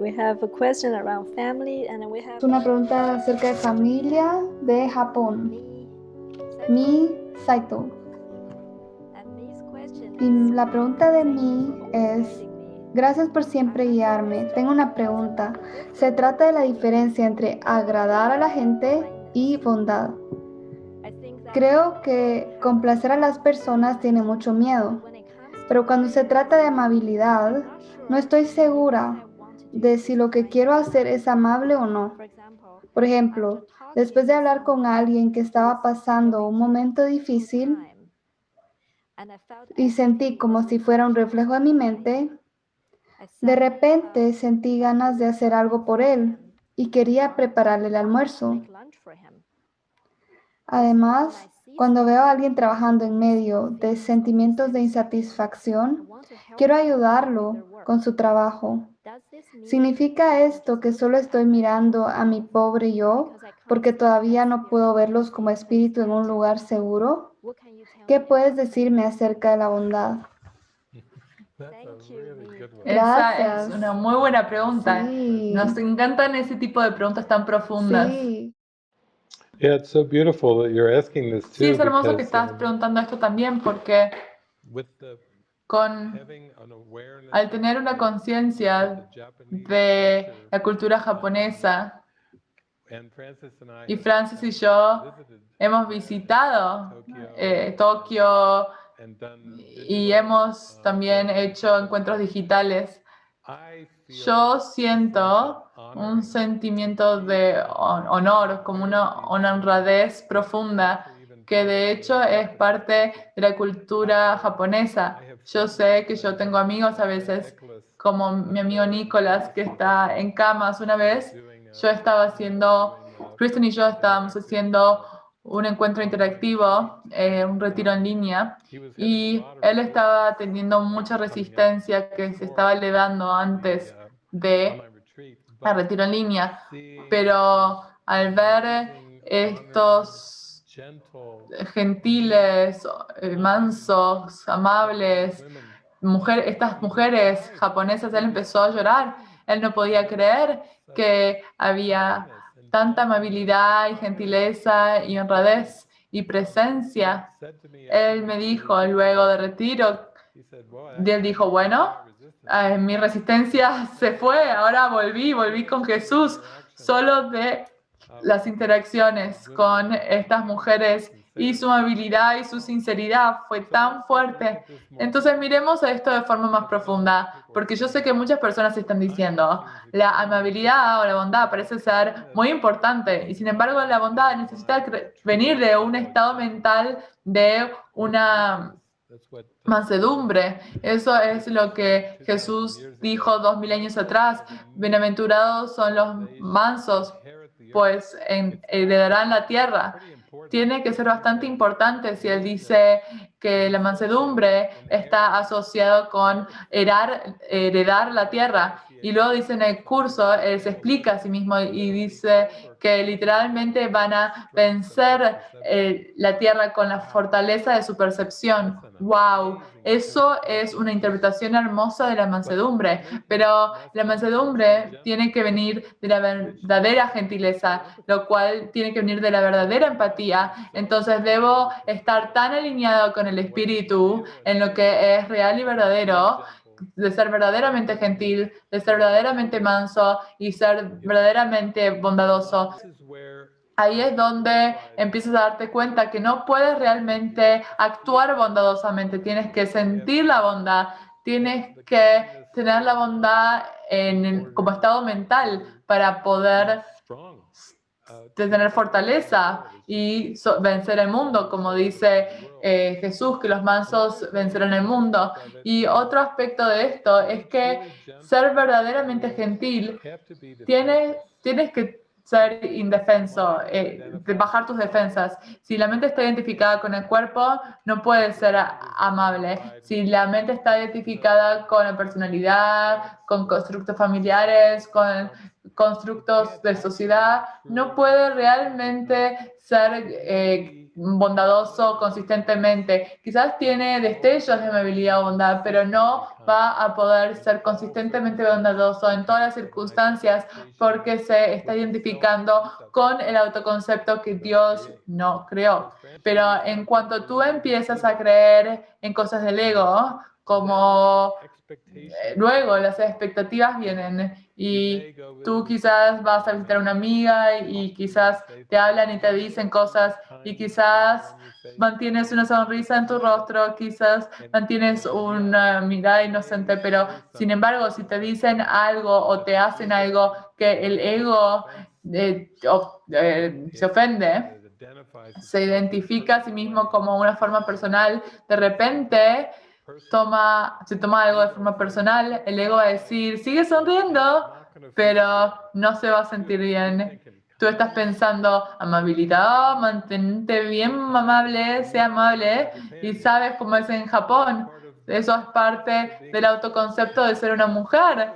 We Una pregunta acerca de familia de Japón. Mi Saito. la pregunta de Mi es, gracias por siempre guiarme. Tengo una pregunta. Se trata de la diferencia entre agradar a la gente y bondad. Creo que complacer a las personas tiene mucho miedo, pero cuando se trata de amabilidad, no estoy segura de si lo que quiero hacer es amable o no. Por ejemplo, después de hablar con alguien que estaba pasando un momento difícil y sentí como si fuera un reflejo de mi mente, de repente sentí ganas de hacer algo por él y quería prepararle el almuerzo. Además, cuando veo a alguien trabajando en medio de sentimientos de insatisfacción, quiero ayudarlo con su trabajo. Does this mean ¿Significa esto que solo estoy mirando a mi pobre yo porque todavía no puedo verlos como espíritu en un lugar seguro? ¿Qué puedes decirme acerca de la bondad? Esa es una muy buena pregunta. Sí. Nos encantan ese tipo de preguntas tan profundas. Sí, Yeah, it's so beautiful that you're asking this too. Sí, es hermoso que estás um, preguntando esto también porque with the al tener una conciencia de la cultura japonesa y Francis y yo hemos visitado eh, Tokio y hemos también hecho encuentros digitales. Yo siento un sentimiento de hon- honor, como una honradez profunda, que de hecho es parte de la cultura japonesa. Yo sé que yo tengo amigos a veces, como mi amigo Nicolás, que está en camas una vez. Yo estaba haciendo, Kristen y yo estábamos haciendo un encuentro interactivo, eh, un retiro en línea, y él estaba teniendo mucha resistencia que se estaba elevando antes de el retiro en línea. Pero al ver estos gentiles, eh, mansos, amables, mujer, estas mujeres japonesas, él empezó a llorar. Él no podía creer que había tanta amabilidad y gentileza y honradez y presencia. Él me dijo luego de retiro, he said, "Boy, y él dijo, bueno, eh, mi resistencia se fue, ahora volví, volví con Jesús, solo de las interacciones con estas mujeres y su amabilidad y su sinceridad fue tan fuerte. Entonces miremos esto de forma más profunda, porque yo sé que muchas personas están diciendo, la amabilidad o la bondad parece ser muy importante y sin embargo la bondad necesita venir de un estado mental de una mansedumbre. Eso es lo que Jesús dijo dos mil años atrás. Bienaventurados son los mansos. Pues en- heredarán la tierra. Tiene que ser bastante importante si él dice que la mansedumbre está asociado con heredar la tierra. Y luego dice en el curso, él se explica a sí mismo y dice que literalmente van a vencer eh, la tierra con la fortaleza de su percepción. ¡Wow! Eso es una interpretación hermosa de la mansedumbre, pero la mansedumbre tiene que venir de la verdadera gentileza, lo cual tiene que venir de la verdadera empatía. Entonces debo estar tan alineado con el espíritu en lo que es real y verdadero, de ser verdaderamente gentil, de ser verdaderamente manso y ser verdaderamente bondadoso. Ahí es donde empiezas a darte cuenta que no puedes realmente actuar bondadosamente, tienes que sentir la bondad, tienes que tener la bondad en, como estado mental para poder de tener fortaleza y vencer el mundo, como dice eh, Jesús, que los mansos vencerán el mundo. Y otro aspecto de esto es que ser verdaderamente gentil tienes, tienes que ser indefenso, eh, bajar tus defensas. Si la mente está identificada con el cuerpo, no puede ser amable. Si la mente está identificada con la personalidad, con constructos familiares, con constructos de sociedad, no puede realmente ser eh, bondadoso consistentemente. Quizás tiene destellos de amabilidad o bondad, pero no va a poder ser consistentemente bondadoso en todas las circunstancias porque se está identificando con el autoconcepto que Dios no creó. Pero en cuanto tú empiezas a creer en cosas del ego, como eh, luego las expectativas vienen y tú quizás vas a visitar a una amiga y quizás te hablan y te dicen cosas y quizás mantienes una sonrisa en tu rostro, quizás mantienes una mirada inocente, pero sin embargo, si te dicen algo o te hacen algo que el ego eh, eh, se ofende, se identifica a sí mismo como una forma personal, de repente toma, se toma algo de forma personal, el ego va a decir, sigue sonriendo, pero no se va a sentir bien. Tú estás pensando, amabilidad, mantente bien amable, sea amable, y sabes cómo es en Japón. Eso es parte del autoconcepto de ser una mujer.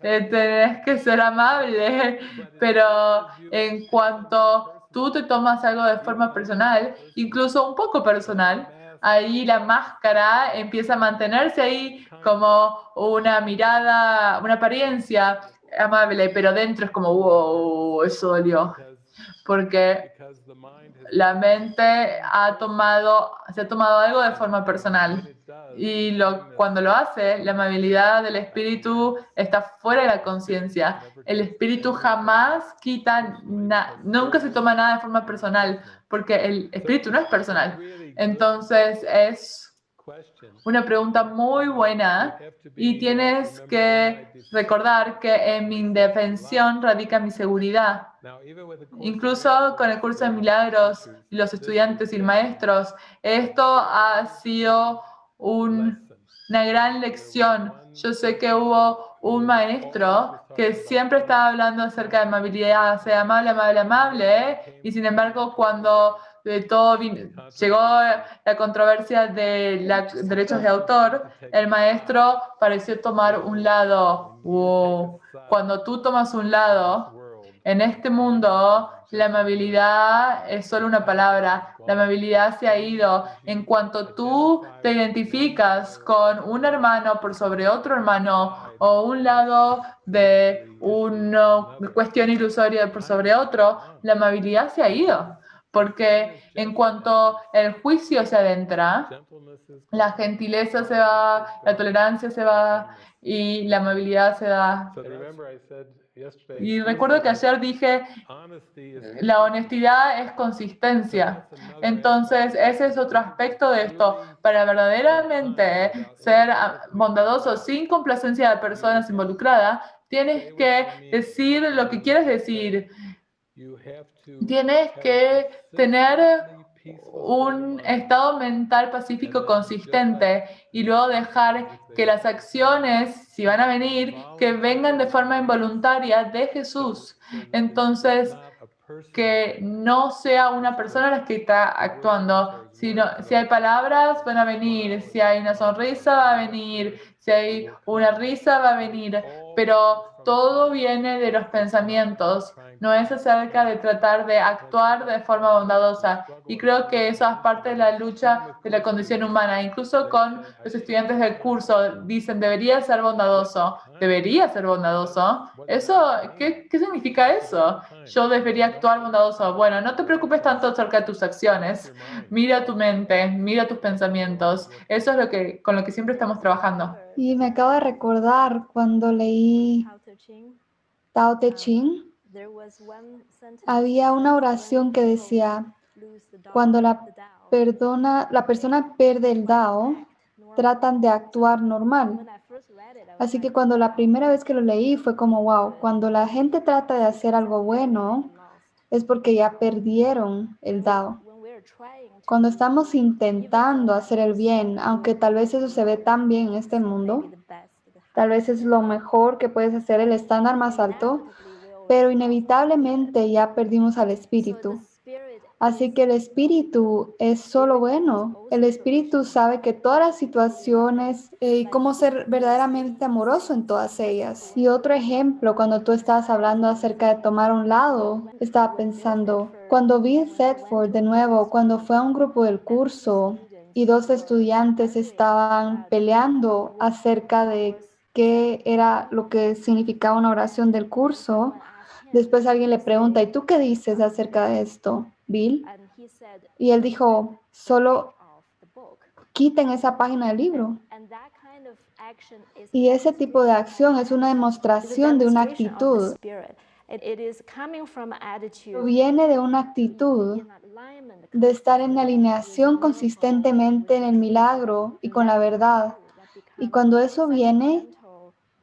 Eh, que ser amable, pero en cuanto tú te tomas algo de forma personal, incluso un poco personal, ahí la máscara empieza a mantenerse ahí como una mirada, una apariencia amable, pero dentro es como, wow, eso dolió. Porque la mente ha tomado, se ha tomado algo de forma personal. Y lo, cuando lo hace, la amabilidad del espíritu está fuera de la conciencia. El espíritu jamás quita, nunca se toma nada de forma personal, porque el espíritu no es personal. Entonces es una pregunta muy buena y tienes que recordar que en mi indefensión radica mi seguridad. Incluso con el curso de milagros los estudiantes y maestros, esto ha sido una gran lección. Yo sé que hubo un maestro que siempre estaba hablando acerca de amabilidad, sea amable, amable, amable, y sin embargo cuando de todo llegó la controversia de los derechos de autor, el maestro pareció tomar un lado. Cuando tú tomas un lado, en este mundo la amabilidad es solo una palabra. La amabilidad se ha ido. En cuanto tú te identificas con un hermano por sobre otro hermano o un lado de una cuestión ilusoria por sobre otro, la amabilidad se ha ido. Porque en cuanto el juicio se adentra, la gentileza se va, la tolerancia se va y la amabilidad se da. Y recuerdo que ayer dije, la honestidad es consistencia. Entonces, ese es otro aspecto de esto. Para verdaderamente ser bondadoso sin complacencia de personas involucradas, tienes que decir lo que quieres decir Tienes que tener un estado mental pacífico consistente y luego dejar que las acciones, si van a venir, que vengan de forma involuntaria de Jesús. Entonces, que no sea una persona la que está actuando, sino si hay palabras, van a venir, si hay una sonrisa, va a venir, si hay una risa, va a venir, pero todo viene de los pensamientos, no es acerca de tratar de actuar de forma bondadosa. Y creo que eso es parte de la lucha de la condición humana. Incluso con los estudiantes del curso dicen, debería ser bondadoso, debería ser bondadoso. Eso, ¿qué, qué significa eso? Yo debería actuar bondadoso. Bueno, no te preocupes tanto acerca de tus acciones. Mira tu mente, mira tus pensamientos. Eso es lo que, con lo que siempre estamos trabajando. Y me acabo de recordar cuando leí Tao Te Ching, había una oración que decía, cuando la, perdona, la persona pierde el Dao, tratan de actuar normal. Así que cuando la primera vez que lo leí fue como, wow, cuando la gente trata de hacer algo bueno, es porque ya perdieron el Dao. Cuando estamos intentando hacer el bien, aunque tal vez eso se ve tan bien en este mundo, tal vez es lo mejor que puedes hacer, el estándar más alto, pero inevitablemente ya perdimos al espíritu. Así que el espíritu es solo bueno. El espíritu sabe que todas las situaciones eh, y cómo ser verdaderamente amoroso en todas ellas. Y otro ejemplo, cuando tú estabas hablando acerca de tomar un lado, estaba pensando, cuando vi Thetford de nuevo, cuando fue a un grupo del curso y dos estudiantes estaban peleando acerca de qué era lo que significaba una oración del curso, después alguien le pregunta, ¿y tú qué dices acerca de esto? Bill. Y él dijo, solo quiten esa página del libro. Y ese tipo de acción es una demostración de una actitud. Viene de una actitud de estar en alineación consistentemente en el milagro y con la verdad. Y cuando eso viene,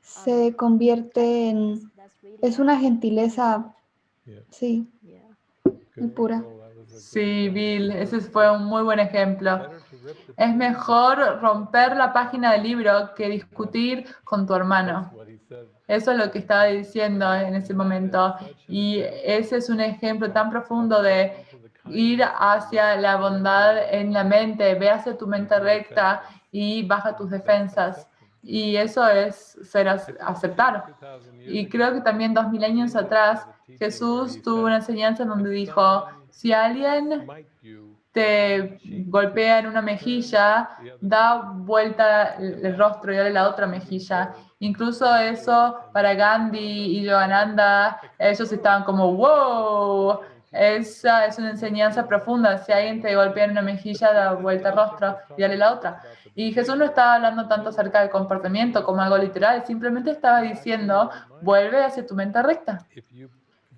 se convierte en... Es una gentileza, sí, muy pura. Sí, Bill, ese fue un muy buen ejemplo. Es mejor romper la página del libro que discutir con tu hermano. Eso es lo que estaba diciendo en ese momento. Y ese es un ejemplo tan profundo de ir hacia la bondad en la mente, ve hacia tu mente recta y baja tus defensas. Y eso es ser aceptar. Y creo que también dos mil años atrás Jesús tuvo una enseñanza donde dijo, si alguien te golpea en una mejilla, da vuelta el rostro y dale la otra mejilla. Incluso eso para Gandhi y Yogananda, ellos estaban como, wow, esa es una enseñanza profunda. Si alguien te golpea en una mejilla, da vuelta el rostro y dale la otra. Y Jesús no estaba hablando tanto acerca del comportamiento como algo literal, simplemente estaba diciendo, vuelve hacia tu mente recta.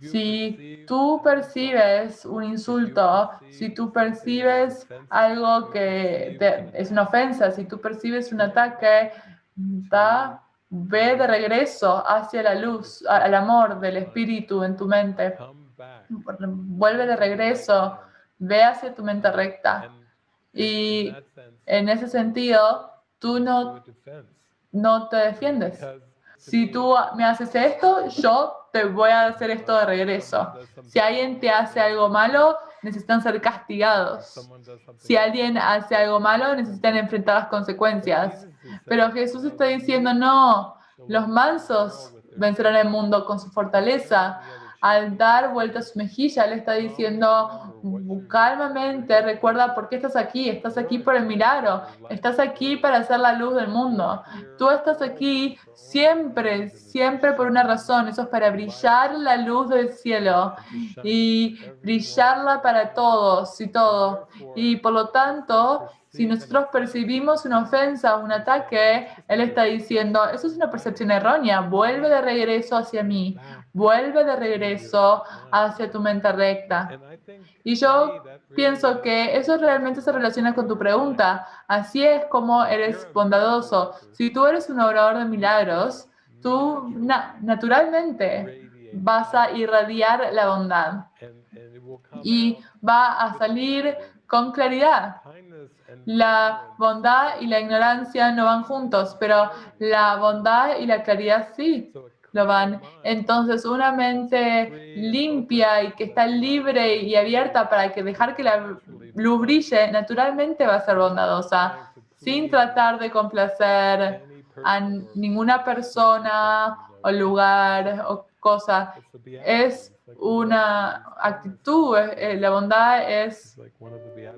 Si tú percibes un insulto, si tú percibes algo que es una ofensa, si tú percibes un ataque, da, ve de regreso hacia la luz, al amor del Espíritu en tu mente. Vuelve de regreso, ve hacia tu mente recta. Y en ese sentido, tú no, no te defiendes. Si tú me haces esto, yo te voy a hacer esto de regreso. Si alguien te hace algo malo, necesitan ser castigados. Si alguien hace algo malo, necesitan enfrentar las consecuencias. Pero Jesús está diciendo, no, los mansos vencerán el mundo con su fortaleza al dar vuelta a su mejilla, le está diciendo calmamente, recuerda por qué estás aquí, estás aquí por el milagro, estás aquí para hacer la luz del mundo. Tú estás aquí siempre, siempre por una razón, eso es para brillar la luz del cielo y brillarla para todos y todo. Y por lo tanto, si nosotros percibimos una ofensa, un ataque, Él está diciendo, eso es una percepción errónea, vuelve de regreso hacia mí, vuelve de regreso hacia tu mente recta. Y yo pienso que eso realmente se relaciona con tu pregunta. Así es como eres bondadoso. Si tú eres un obrador de milagros, tú naturalmente vas a irradiar la bondad. Y va a salir con claridad. La bondad y la ignorancia no van juntos, pero la bondad y la claridad sí lo van. Entonces, una mente limpia y que está libre y abierta para que dejar que la luz brille, naturalmente va a ser bondadosa, sin tratar de complacer a ninguna persona o lugar o cosa. Es una actitud, eh, la bondad es,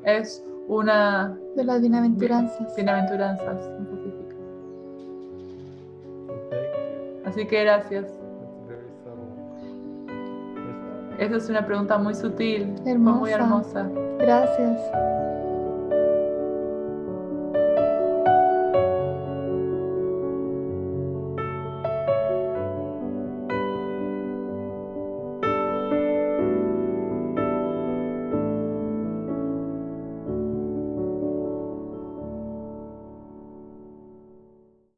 es una de las bienaventuranzas. Bienaventuranzas Así que gracias. Esa es una pregunta muy sutil, hermosa. muy hermosa. Gracias.